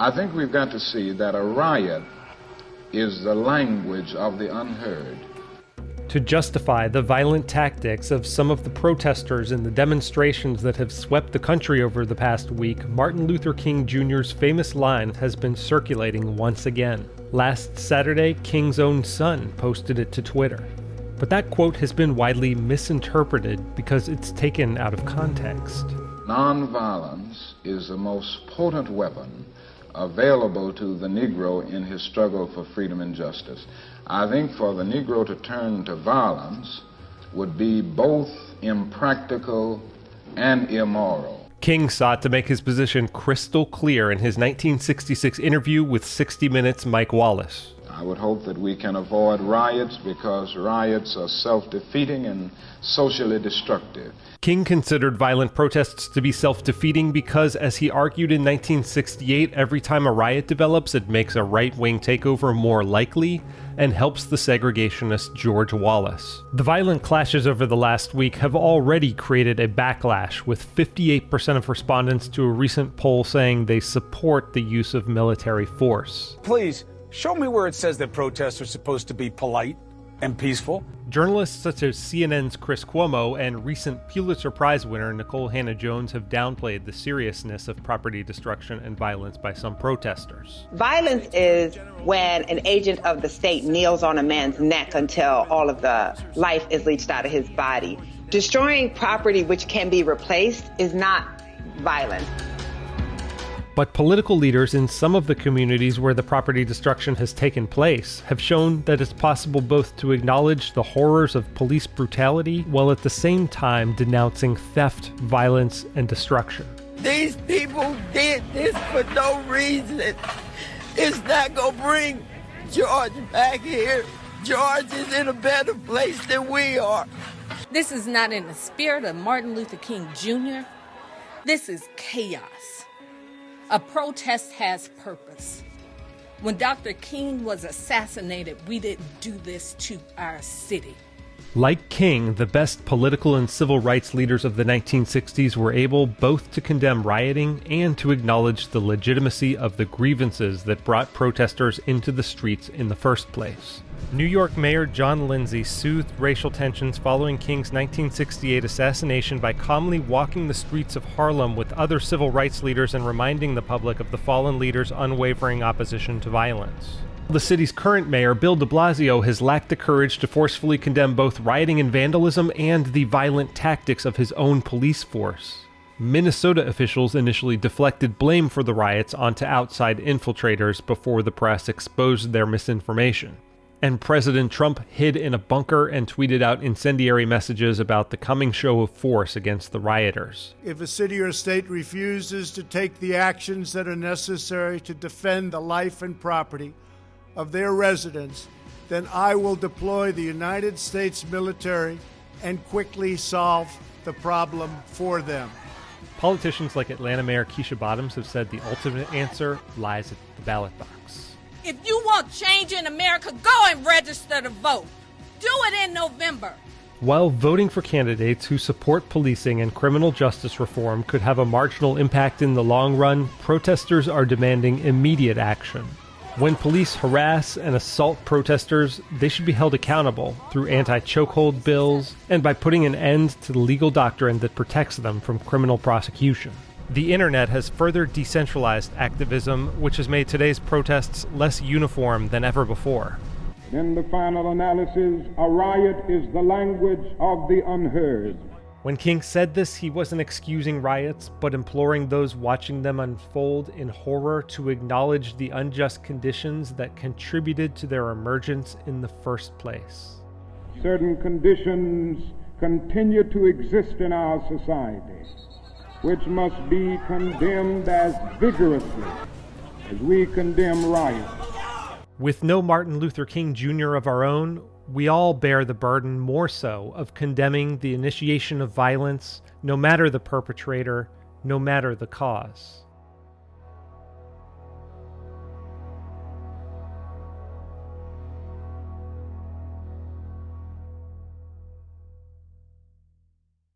I think we've got to see that a riot is the language of the unheard. To justify the violent tactics of some of the protesters in the demonstrations that have swept the country over the past week, Martin Luther King Jr.'s famous line has been circulating once again. Last Saturday, King's own son posted it to Twitter. But that quote has been widely misinterpreted because it's taken out of context. Nonviolence is the most potent weapon available to the Negro in his struggle for freedom and justice. I think for the Negro to turn to violence would be both impractical and immoral. King sought to make his position crystal clear in his 1966 interview with 60 Minutes' Mike Wallace. I would hope that we can avoid riots because riots are self defeating and socially destructive. King considered violent protests to be self defeating because, as he argued in 1968, every time a riot develops, it makes a right wing takeover more likely and helps the segregationist George Wallace. The violent clashes over the last week have already created a backlash, with 58% of respondents to a recent poll saying they support the use of military force. Please, show me where it says that protests are supposed to be polite and peaceful. Journalists such as CNN's Chris Cuomo and recent Pulitzer Prize winner Nikole Hannah-Jones have downplayed the seriousness of property destruction and violence by some protesters. Violence is when an agent of the state kneels on a man's neck until all of the life is leached out of his body. Destroying property which can be replaced is not violence. But political leaders in some of the communities where the property destruction has taken place have shown that it's possible both to acknowledge the horrors of police brutality while at the same time denouncing theft, violence, and destruction. These people did this for no reason. It's not going to bring George back here. George is in a better place than we are. This is not in the spirit of Martin Luther King Jr. This is chaos. A protest has purpose. When Dr. King was assassinated, we didn't do this to our city. Like King, the best political and civil rights leaders of the 1960s were able both to condemn rioting and to acknowledge the legitimacy of the grievances that brought protesters into the streets in the first place. New York Mayor John Lindsay soothed racial tensions following King's 1968 assassination by calmly walking the streets of Harlem with other civil rights leaders and reminding the public of the fallen leader's unwavering opposition to violence. The city's current mayor, Bill de Blasio, has lacked the courage to forcefully condemn both rioting and vandalism and the violent tactics of his own police force. Minnesota officials initially deflected blame for the riots onto outside infiltrators before the press exposed their misinformation and President Trump hid in a bunker and tweeted out incendiary messages about the coming show of force against the rioters. If a city or state refuses to take the actions that are necessary to defend the life and property of their residents, then I will deploy the United States military and quickly solve the problem for them. Politicians like Atlanta Mayor Keisha Bottoms have said the ultimate answer lies at the ballot box. If you want change in America, go and register to vote. Do it in November. While voting for candidates who support policing and criminal justice reform could have a marginal impact in the long run, protesters are demanding immediate action. When police harass and assault protesters, they should be held accountable through anti chokehold bills and by putting an end to the legal doctrine that protects them from criminal prosecution. The internet has further decentralized activism, which has made today's protests less uniform than ever before. In the final analysis, a riot is the language of the unheard. When King said this, he wasn't excusing riots, but imploring those watching them unfold in horror to acknowledge the unjust conditions that contributed to their emergence in the first place. Certain conditions continue to exist in our society which must be condemned as vigorously as we condemn riots. With no Martin Luther King Jr. of our own, we all bear the burden more so of condemning the initiation of violence, no matter the perpetrator, no matter the cause.